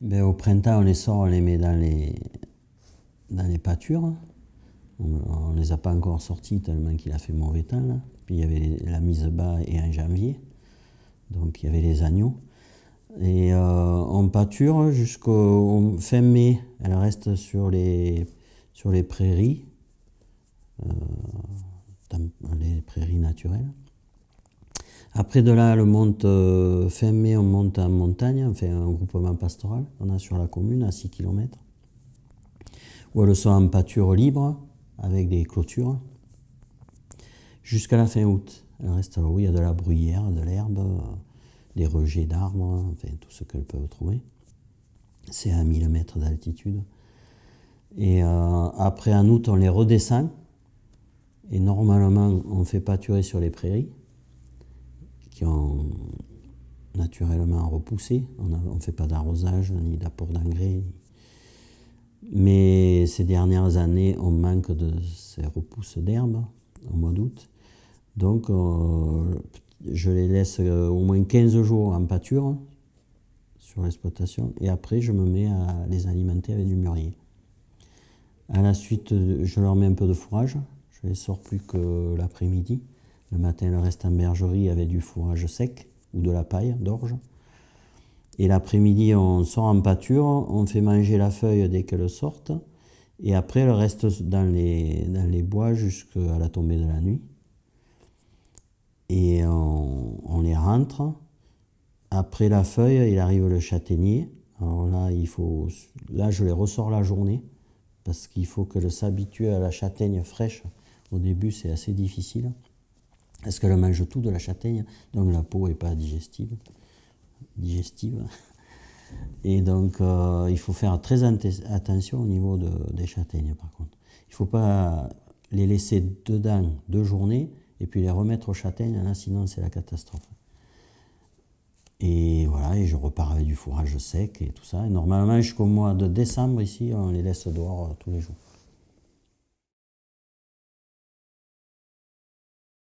ben, Au printemps, on les sort, on les met dans les, dans les pâtures. On ne les a pas encore sortis tellement qu'il a fait mauvais temps. Là. Puis il y avait la mise bas et en janvier. Donc il y avait les agneaux. Et euh, on pâture jusqu'au fin mai. Elle reste sur les, sur les prairies, euh, les prairies naturelles. Après de là, elle monte, euh, fin mai, on monte en montagne, on fait un groupement pastoral on a sur la commune à 6 km, où elles sont en pâture libre, avec des clôtures, jusqu'à la fin août. Elle reste là où il y a de la bruyère, de l'herbe, des rejets d'arbres, enfin tout ce qu'elles peuvent trouver. C'est à 1000 mètres d'altitude. Et euh, après, en août, on les redescend. Et normalement, on fait pâturer sur les prairies naturellement repoussé. On ne fait pas d'arrosage ni d'apport d'engrais. Mais ces dernières années, on manque de ces repousses d'herbe au mois d'août. Donc, euh, je les laisse euh, au moins 15 jours en pâture sur l'exploitation et après, je me mets à les alimenter avec du mûrier. À la suite, je leur mets un peu de fourrage. Je les sors plus que l'après-midi. Le matin, en bergerie avec du fourrage sec ou de la paille d'orge. Et l'après-midi, on sort en pâture, on fait manger la feuille dès qu'elle sortent. Et après, elle reste dans les, bois jusqu'à la tombée de la nuit. Et on, les rentre. Après la feuille, il arrive le châtaignier. Alors là, il faut, là, je les ressors la journée parce qu'il faut qu'elle s'habitue à la châtaigne fraîche. Au début, c'est assez difficile. Parce qu'elle mange tout de la châtaigne, donc la peau n'est pas digestive. digestive. Et donc, euh, il faut faire très attention au niveau des châtaignes, par contre. Il ne faut pas les laisser dedans deux journées et puis les remettre aux châtaignes, là, sinon c'est la catastrophe. Et voilà, et je repars avec du fourrage sec et tout ça. Et normalement, jusqu'au mois de décembre, ici, on les laisse dehors euh, tous les jours.